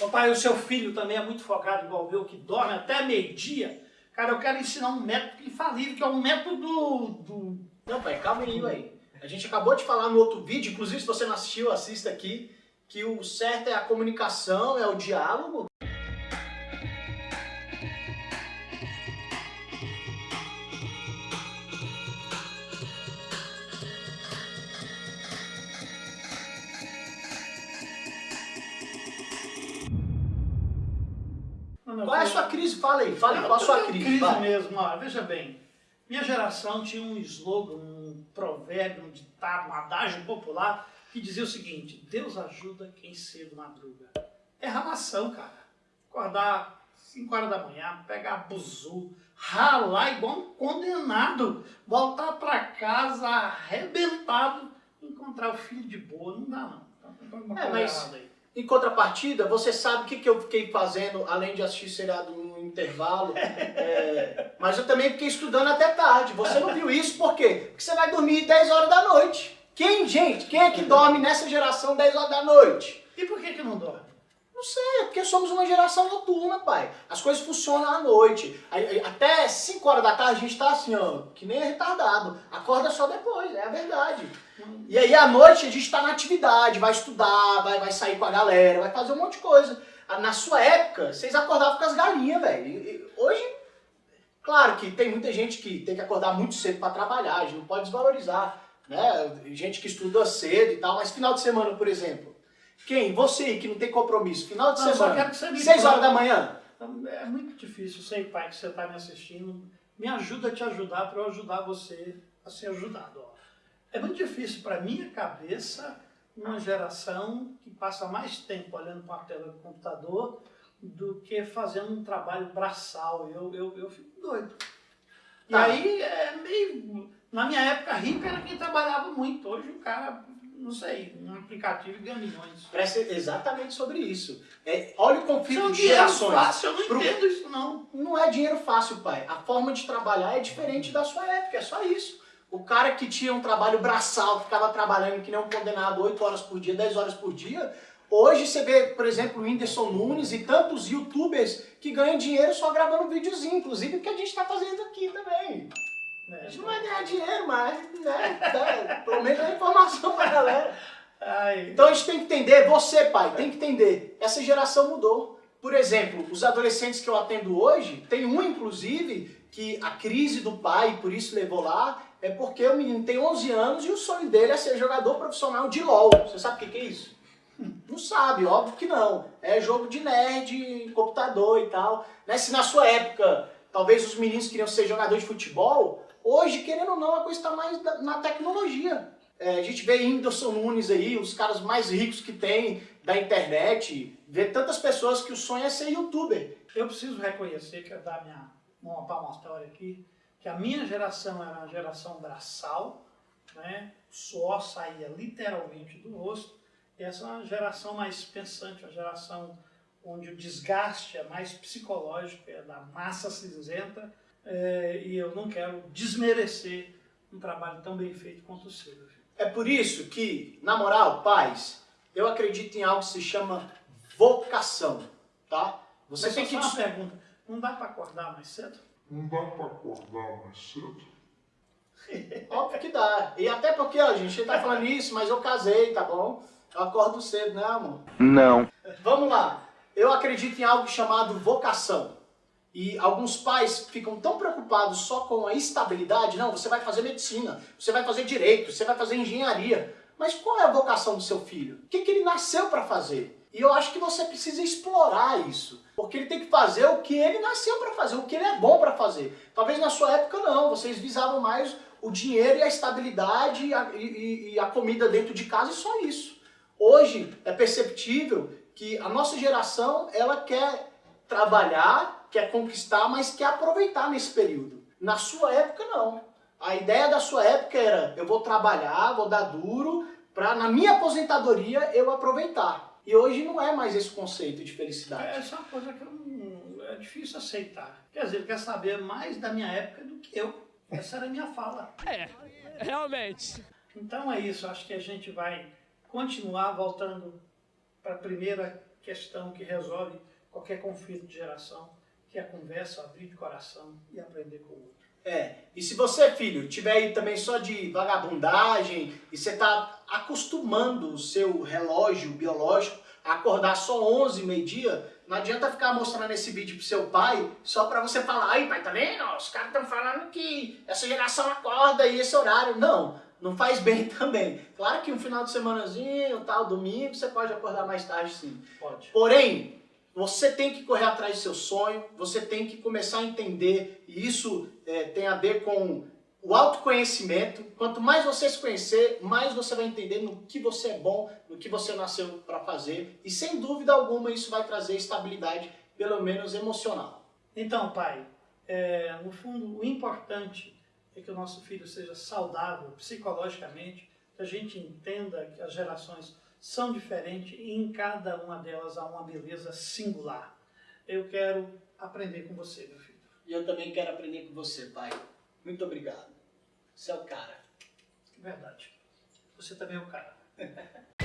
Ô pai, o seu filho também é muito focado igual o meu, que dorme até meio-dia. Cara, eu quero ensinar um método infalível, que é um método do... Não, pai, calma aí, velho. A gente acabou de falar no outro vídeo, inclusive se você não assistiu, assista aqui, que o certo é a comunicação, é o diálogo. Qual é a sua crise? Fala aí, fala aí, qual a sua crise? crise vai. mesmo, ó, veja bem. Minha geração tinha um slogan, um provérbio, um ditado, um adágio popular que dizia o seguinte, Deus ajuda quem cedo madruga. É ralação, cara. Acordar 5 horas da manhã, pegar buzu, ralar igual um condenado, voltar pra casa arrebentado, encontrar o filho de boa, não dá não. Alguma É, mas-. Em contrapartida, você sabe o que, que eu fiquei fazendo, além de assistir seriado no intervalo, é, mas eu também fiquei estudando até tarde. Você não viu isso por quê? Porque você vai dormir 10 horas da noite. Quem, gente, quem é que dorme nessa geração 10 horas da noite? E por que que não dorme? Não sei, é porque somos uma geração noturna, pai. As coisas funcionam à noite. Até 5 horas da tarde a gente tá assim, ó, que nem retardado. Acorda só depois, é a verdade. E aí à noite a gente tá na atividade, vai estudar, vai, vai sair com a galera, vai fazer um monte de coisa. Ah, Na sua época, vocês acordavam com as galinhas, velho. Hoje, claro que tem muita gente que tem que acordar muito cedo para trabalhar, a gente não pode desvalorizar, né? Gente que estuda cedo e tal, mas final de semana, por exemplo. Quem? Você que não tem compromisso, final de Não, semana, quero que você me 6 horas da manhã. Então, É muito difícil, sei, pai, que você está me assistindo. Me ajuda a te ajudar para eu ajudar você a ser ajudado. ó. É muito difícil para minha cabeça uma geração que passa mais tempo olhando para a tela do computador do que fazendo um trabalho braçal. Eu, eu, eu fico doido. E Tá. aí é meio. Na minha época, rico era quem trabalhava muito. Hoje o cara, não sei, um aplicativo e ganha milhões. Presta exatamente sobre isso. É, olha o é conflito um de dinheiro gerações. fácil, eu não Pro- entendo isso não. Não é dinheiro fácil, pai. A forma de trabalhar é diferente da sua época, é só isso. O cara que tinha um trabalho braçal, ficava trabalhando que nem um condenado 8 horas por dia, 10 horas por dia, hoje você vê, por exemplo, o Whindersson Nunes e tantos youtubers que ganham dinheiro só gravando videozinho, inclusive o que a gente está fazendo aqui também. A É, gente não vai ganhar dinheiro, mas né, dá- pelo menos dá informação pra galera. Ai, Então a gente tem que entender, você pai, tem que entender, essa geração mudou. Por exemplo, os adolescentes que eu atendo hoje, tem um inclusive que a crise do pai, por isso levou lá, é porque o menino tem 11 anos e o sonho dele é ser jogador profissional de LoL. Você sabe o que que é isso? Não sabe, óbvio que não. É jogo de nerd, computador e tal. Né? Se na sua época, talvez os meninos queriam ser jogadores de futebol, hoje, querendo ou não, a coisa está mais da- na tecnologia. É, a gente vê Whindersson Nunes aí, os caras mais ricos que tem da internet, vê tantas pessoas que o sonho é ser youtuber. eu preciso reconhecer, quero dar minha uma palmatória aqui, que a minha geração era uma geração braçal, né? o suor saía literalmente do rosto, e essa é uma geração mais pensante, uma geração onde o desgaste é mais psicológico, é da massa cinzenta, é, e eu não quero desmerecer um trabalho tão bem feito quanto o seu. É por isso que, na moral, pais, eu acredito em algo que se chama vocação, tá? Você Mas tem só que... uma pergunta, não dá para acordar mais cedo? Não dá pra acordar mais cedo? Óbvio que dá. E até porque, ó, gente tá falando isso, mas eu casei, tá bom? Eu acordo cedo, né, amor? Não. Vamos lá. Eu acredito em algo chamado vocação. E alguns pais ficam tão preocupados só com a estabilidade. Não, você vai fazer medicina, você vai fazer direito, você vai fazer engenharia. Mas qual é a vocação do seu filho? O que, que ele nasceu para fazer? E eu acho que você precisa explorar isso. Porque ele tem que fazer o que ele nasceu para fazer, o que ele é bom para fazer. Talvez na sua época não, vocês visavam mais o dinheiro e a estabilidade e a, e- e a comida dentro de casa e só isso. Hoje é perceptível que a nossa geração ela quer trabalhar, quer conquistar, mas quer aproveitar nesse período. Na sua época não. A ideia da sua época era eu vou trabalhar, vou dar duro para na minha aposentadoria eu aproveitar. E hoje não é mais esse conceito de felicidade. Essa é uma coisa que eu não, é difícil aceitar. Quer dizer, ele quer saber mais da minha época do que eu. Essa era a minha fala. É, realmente. Então é isso, acho que a gente vai continuar voltando para a primeira questão que resolve qualquer conflito de geração, que é a conversa, abrir de coração e aprender com o outro. É, e se você, filho, tiver aí também só de vagabundagem e você tá acostumando o seu relógio biológico a acordar só 11, meio-dia, não adianta ficar mostrando esse vídeo pro seu pai só pra você falar, ai pai, tá vendo? Os caras estão falando que essa geração acorda aí esse horário. Não, não faz bem também. Claro que um final de semanazinho, tal, domingo, você pode acordar mais tarde sim. Pode. Porém, você tem que correr atrás do seu sonho, você tem que começar a entender, e isso é, tem a ver com o autoconhecimento. Quanto mais você se conhecer, mais você vai entender no que você é bom, no que você nasceu para fazer, e sem dúvida alguma isso vai trazer estabilidade, pelo menos emocional. Então, pai, é, no fundo, o importante é que o nosso filho seja saudável psicologicamente, que a gente entenda que as gerações são diferentes e em cada uma delas há uma beleza singular. Eu quero aprender com você, meu filho. E eu também quero aprender com você, pai. Muito obrigado. Você é o cara. Verdade. Você também é o cara.